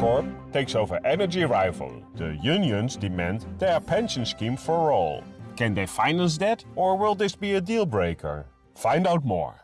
Corp takes over Energy Rival. The unions demand their pension scheme for all. Can they finance that or will this be a deal breaker? Find out more.